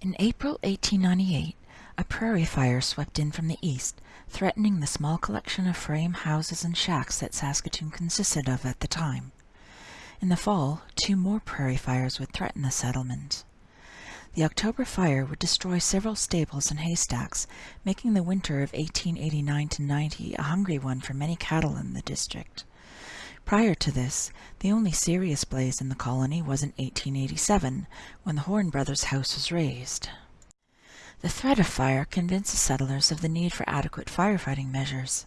In April 1898, a prairie fire swept in from the east, threatening the small collection of frame houses and shacks that Saskatoon consisted of at the time. In the fall, two more prairie fires would threaten the settlement. The October fire would destroy several stables and haystacks, making the winter of 1889-90 a hungry one for many cattle in the district. Prior to this, the only serious blaze in the colony was in 1887, when the Horn brothers' house was razed. The threat of fire convinced the settlers of the need for adequate firefighting measures.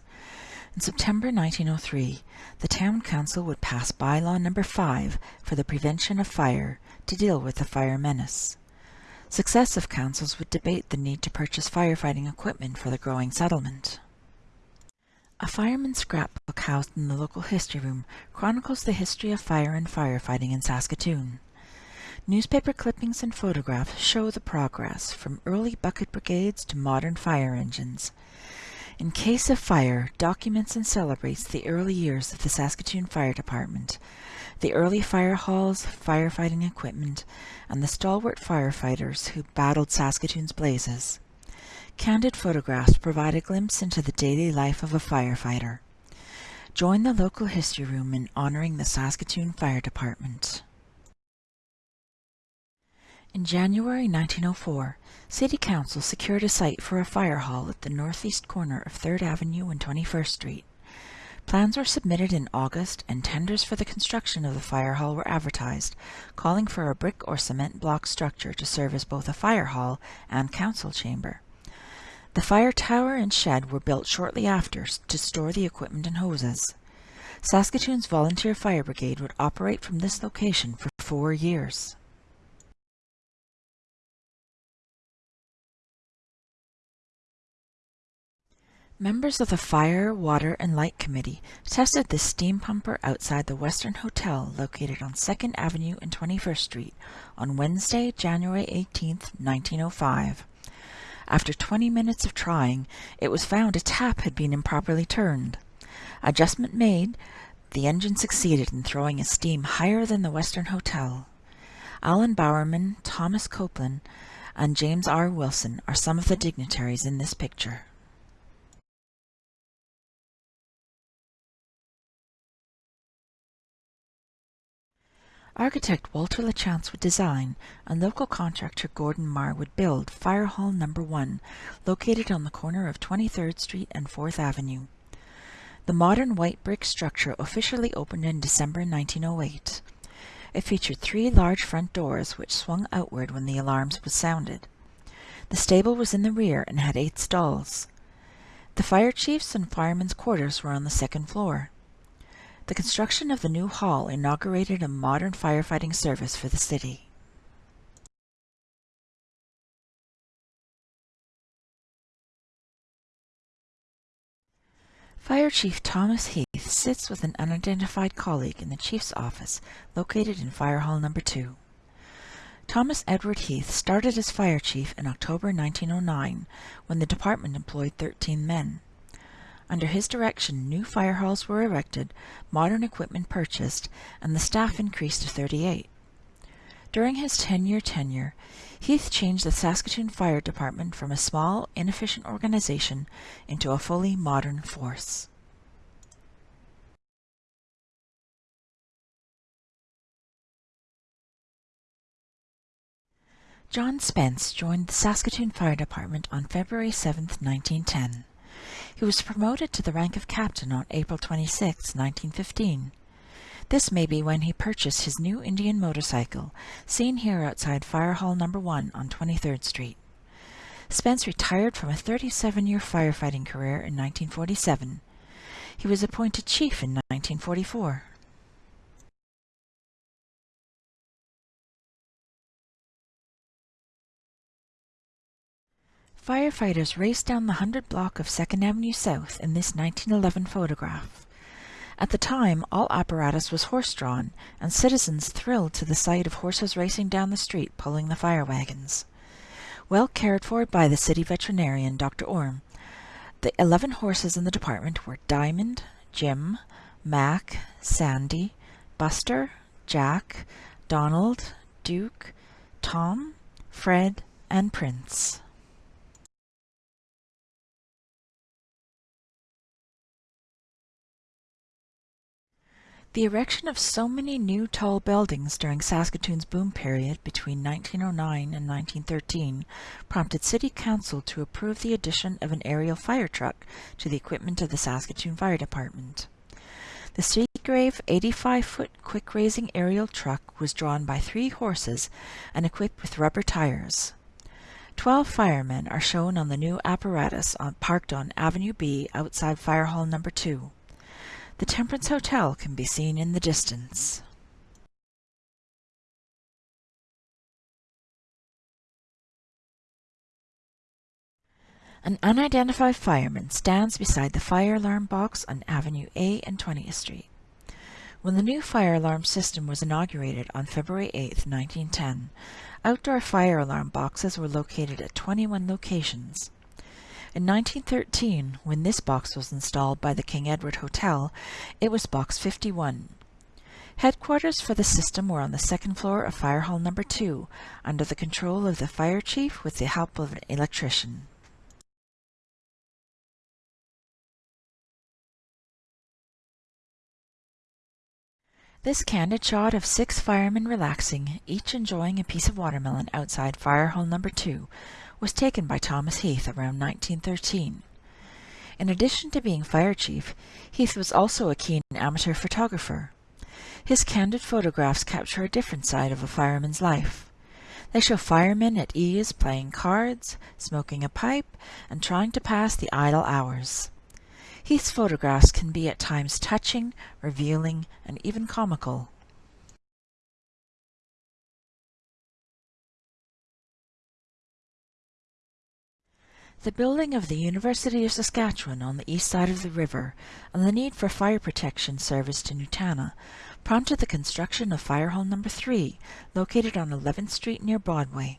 In September 1903, the town council would pass Bylaw Number 5 for the prevention of fire to deal with the fire menace. Successive councils would debate the need to purchase firefighting equipment for the growing settlement. A fireman's scrapbook housed in the local history room chronicles the history of fire and firefighting in Saskatoon. Newspaper clippings and photographs show the progress from early bucket brigades to modern fire engines. In case of fire, documents and celebrates the early years of the Saskatoon Fire Department, the early fire halls, firefighting equipment, and the stalwart firefighters who battled Saskatoon's blazes. Candid photographs provide a glimpse into the daily life of a firefighter. Join the local history room in honoring the Saskatoon Fire Department. In January 1904, City Council secured a site for a fire hall at the northeast corner of 3rd Avenue and 21st Street. Plans were submitted in August and tenders for the construction of the fire hall were advertised, calling for a brick or cement block structure to serve as both a fire hall and council chamber. The fire tower and shed were built shortly after to store the equipment and hoses. Saskatoon's Volunteer Fire Brigade would operate from this location for four years. Members of the Fire, Water and Light Committee tested the steam pumper outside the Western Hotel located on 2nd Avenue and 21st Street on Wednesday, January 18, 1905. After 20 minutes of trying, it was found a tap had been improperly turned. Adjustment made, the engine succeeded in throwing a steam higher than the Western Hotel. Alan Bowerman, Thomas Copeland, and James R. Wilson are some of the dignitaries in this picture. Architect Walter LaChance would design, and local contractor Gordon Marr would build Fire Hall No. 1, located on the corner of 23rd Street and 4th Avenue. The modern white brick structure officially opened in December 1908. It featured three large front doors which swung outward when the alarms was sounded. The stable was in the rear and had eight stalls. The fire chief's and firemen's quarters were on the second floor. The construction of the new hall inaugurated a modern firefighting service for the city. Fire Chief Thomas Heath sits with an unidentified colleague in the Chief's office located in Fire Hall Number 2. Thomas Edward Heath started as Fire Chief in October 1909 when the department employed 13 men. Under his direction, new fire halls were erected, modern equipment purchased, and the staff increased to 38. During his 10-year tenure, Heath changed the Saskatoon Fire Department from a small, inefficient organization into a fully modern force. John Spence joined the Saskatoon Fire Department on February 7, 1910. He was promoted to the rank of captain on April 26, 1915. This may be when he purchased his new Indian motorcycle, seen here outside Fire Hall No. 1 on 23rd Street. Spence retired from a 37-year firefighting career in 1947. He was appointed chief in 1944. Firefighters raced down the 100 block of 2nd Avenue South in this 1911 photograph. At the time, all apparatus was horse-drawn, and citizens thrilled to the sight of horses racing down the street pulling the fire wagons. Well cared for by the city veterinarian, Dr. Orm, the 11 horses in the department were Diamond, Jim, Mac, Sandy, Buster, Jack, Donald, Duke, Tom, Fred, and Prince. The erection of so many new tall buildings during Saskatoon's boom period between 1909 and 1913 prompted City Council to approve the addition of an aerial fire truck to the equipment of the Saskatoon Fire Department. The Seagrave 85-foot quick-raising aerial truck was drawn by three horses and equipped with rubber tires. Twelve firemen are shown on the new apparatus on, parked on Avenue B outside Fire Hall Number 2. The Temperance Hotel can be seen in the distance. An unidentified fireman stands beside the fire alarm box on Avenue A and 20th Street. When the new fire alarm system was inaugurated on February 8, 1910, outdoor fire alarm boxes were located at 21 locations. In 1913, when this box was installed by the King Edward Hotel, it was Box 51. Headquarters for the system were on the second floor of Fire Hall Number 2, under the control of the fire chief with the help of an electrician. This candid shot of six firemen relaxing, each enjoying a piece of watermelon outside Fire Hall Number 2, was taken by Thomas Heath around 1913. In addition to being fire chief, Heath was also a keen amateur photographer. His candid photographs capture a different side of a fireman's life. They show firemen at ease playing cards, smoking a pipe, and trying to pass the idle hours. Heath's photographs can be at times touching, revealing, and even comical. The building of the University of Saskatchewan on the east side of the river and the need for fire protection service to Nutana prompted the construction of Fire Hall No. 3, located on 11th Street near Broadway.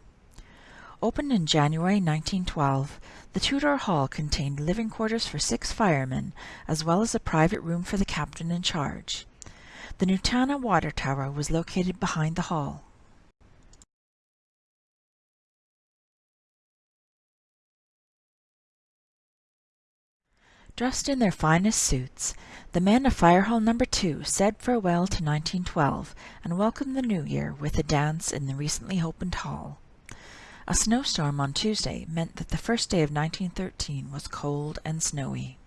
Opened in January 1912, the Tudor Hall contained living quarters for six firemen, as well as a private room for the captain in charge. The Nutana Water Tower was located behind the hall. Dressed in their finest suits, the men of Fire Hall No. 2 said farewell to 1912 and welcomed the new year with a dance in the recently opened hall. A snowstorm on Tuesday meant that the first day of 1913 was cold and snowy.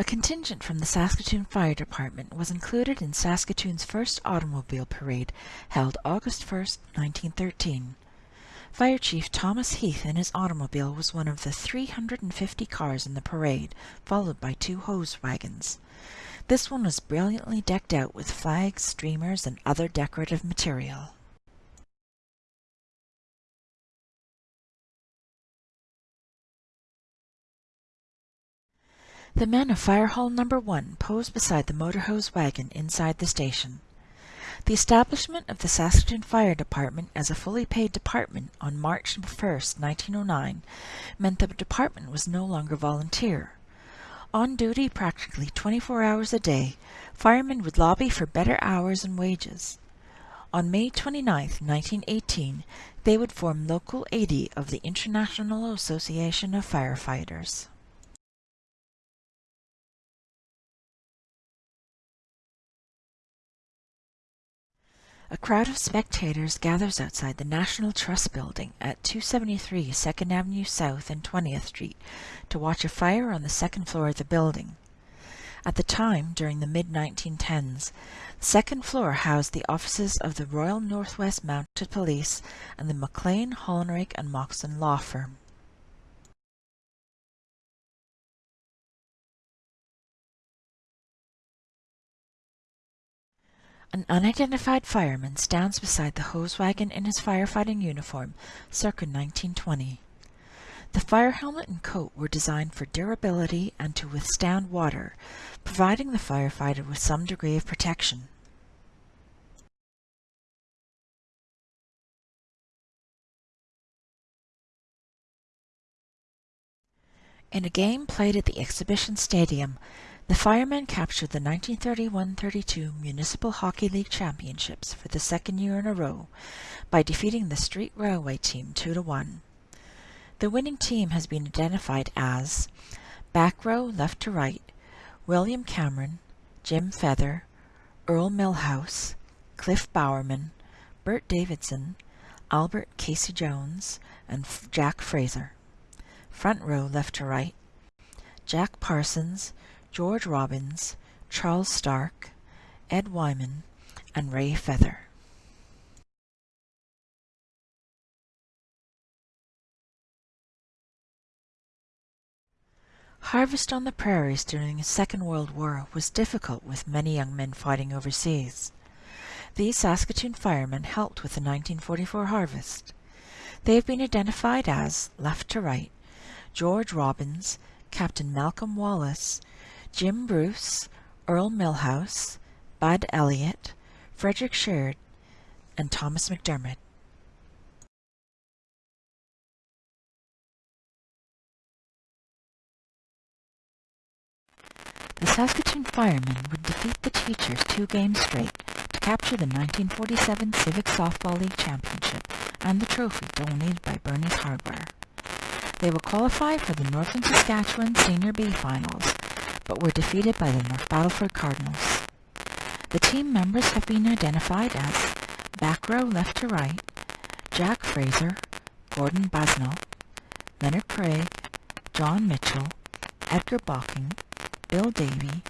A contingent from the Saskatoon Fire Department was included in Saskatoon's first automobile parade held August 1, 1913. Fire Chief Thomas Heath in his automobile was one of the 350 cars in the parade, followed by two hose wagons. This one was brilliantly decked out with flags, streamers, and other decorative material. The men of Fire Hall No. 1 posed beside the motor hose wagon inside the station. The establishment of the Saskatoon Fire Department as a fully paid department on March 1, 1909, meant the department was no longer volunteer. On duty practically 24 hours a day, firemen would lobby for better hours and wages. On May 29, 1918, they would form Local 80 of the International Association of Firefighters. A crowd of spectators gathers outside the National Trust Building at 273 2nd Avenue South and 20th Street to watch a fire on the second floor of the building. At the time, during the mid-1910s, the second floor housed the offices of the Royal Northwest Mounted Police and the McLean, Hollenrake and Moxon law firm. An unidentified fireman stands beside the hose wagon in his firefighting uniform, circa 1920. The fire helmet and coat were designed for durability and to withstand water, providing the firefighter with some degree of protection. In a game played at the Exhibition Stadium, The firemen captured the 1931-32 Municipal Hockey League Championships for the second year in a row by defeating the Street Railway team 2-1. The winning team has been identified as back row left to right, William Cameron, Jim Feather, Earl Millhouse, Cliff Bowerman, Bert Davidson, Albert Casey Jones, and Jack Fraser. Front row left to right, Jack Parsons, George Robbins, Charles Stark, Ed Wyman, and Ray Feather. Harvest on the prairies during the Second World War was difficult with many young men fighting overseas. These Saskatoon firemen helped with the 1944 harvest. They have been identified as, left to right, George Robbins, Captain Malcolm Wallace, Jim Bruce, Earl Millhouse, Bud Elliott, Frederick Sherrod, and Thomas McDermott. The Saskatoon firemen would defeat the teachers two games straight to capture the 1947 Civic Softball League Championship and the trophy donated by Bernie's Hardware. They will qualify for the Northern Saskatchewan Senior B Finals, but were defeated by the North Battleford Cardinals. The team members have been identified as back row left to right, Jack Fraser, Gordon Basnell, Leonard Craig, John Mitchell, Edgar Balking, Bill Davy,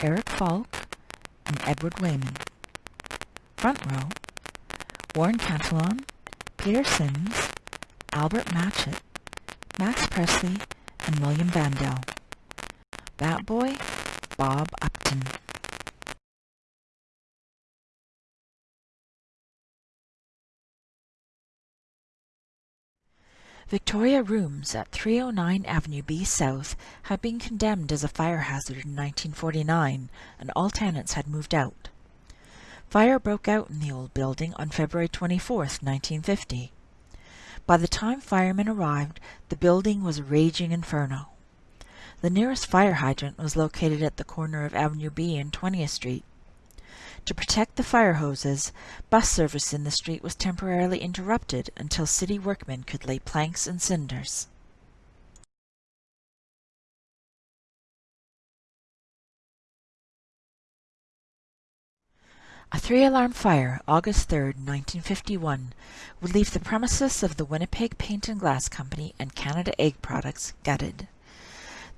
Eric Falk, and Edward Wayman. Front row, Warren Cantillon, Peter Sims, Albert Matchett, Max Presley, and William Vandell. Bat Boy, Bob Upton. Victoria rooms at 309 Avenue B South had been condemned as a fire hazard in 1949 and all tenants had moved out. Fire broke out in the old building on February 24, 1950. By the time firemen arrived, the building was a raging inferno. The nearest fire hydrant was located at the corner of Avenue B and 20th Street. To protect the fire hoses, bus service in the street was temporarily interrupted until city workmen could lay planks and cinders. A three-alarm fire, August 3, 1951, would leave the premises of the Winnipeg Paint and Glass Company and Canada Egg Products gutted.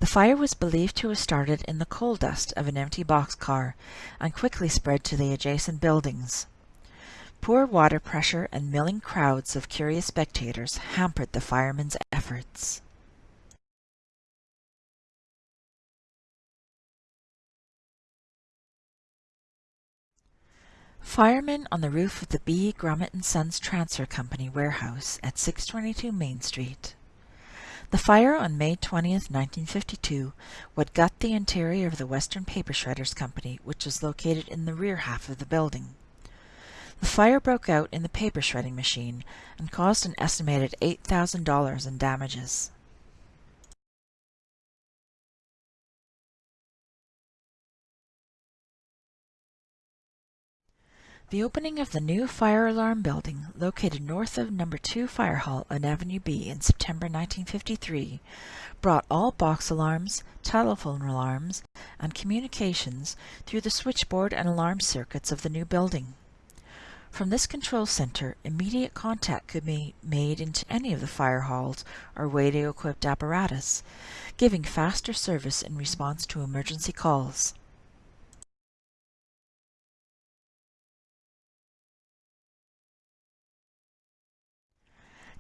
The fire was believed to have started in the coal dust of an empty boxcar and quickly spread to the adjacent buildings. Poor water pressure and milling crowds of curious spectators hampered the firemen's efforts. Firemen on the roof of the B. Grummet & Sons Transfer Company warehouse at 622 Main Street. The fire on May 20, 1952, would gut the interior of the Western Paper Shredders Company, which was located in the rear half of the building. The fire broke out in the paper shredding machine and caused an estimated $8,000 in damages. The opening of the new fire alarm building, located north of No. 2 Fire Hall on Avenue B in September 1953, brought all box alarms, telephone alarms, and communications through the switchboard and alarm circuits of the new building. From this control center, immediate contact could be made into any of the fire halls or radio-equipped apparatus, giving faster service in response to emergency calls.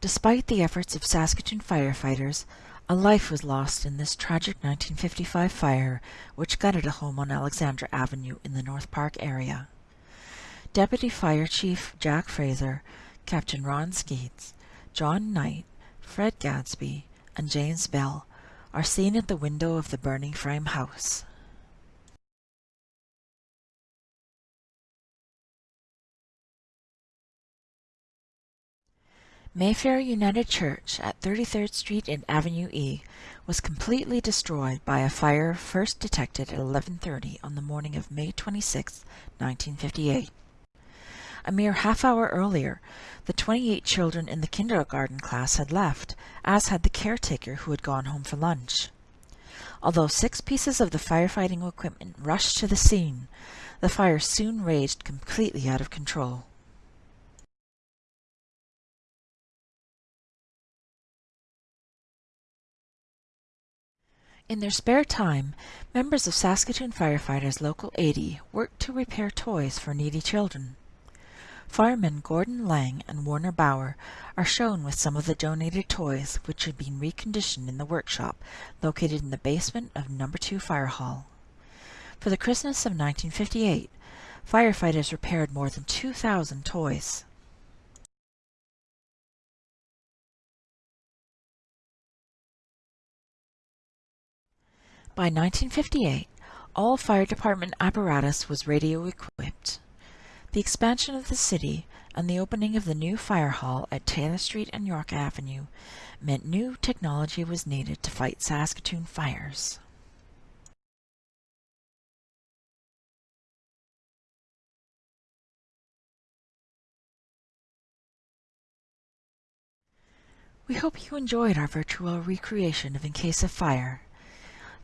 Despite the efforts of Saskatoon firefighters, a life was lost in this tragic 1955 fire, which gutted a home on Alexandra Avenue in the North Park area. Deputy Fire Chief Jack Fraser, Captain Ron Skeets, John Knight, Fred Gadsby, and James Bell are seen at the window of the burning frame house. Mayfair United Church at 33rd Street and Avenue E was completely destroyed by a fire first detected at 11.30 on the morning of May 26, 1958. A mere half hour earlier, the 28 children in the kindergarten class had left, as had the caretaker who had gone home for lunch. Although six pieces of the firefighting equipment rushed to the scene, the fire soon raged completely out of control. In their spare time, members of Saskatoon Firefighters Local 80 worked to repair toys for needy children. Firemen Gordon Lang and Warner Bauer are shown with some of the donated toys which had been reconditioned in the workshop located in the basement of No. 2 Fire Hall. For the Christmas of 1958, firefighters repaired more than 2,000 toys. By 1958, all fire department apparatus was radio equipped. The expansion of the city and the opening of the new fire hall at Taylor Street and York Avenue meant new technology was needed to fight Saskatoon fires. We hope you enjoyed our virtual recreation of In Case of Fire.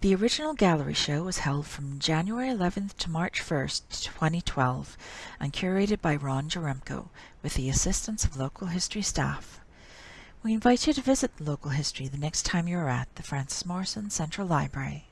The original gallery show was held from January 11th to March 1st, 2012, and curated by Ron Jaremko with the assistance of local history staff. We invite you to visit the local history the next time you're at the Frances Morrison Central Library.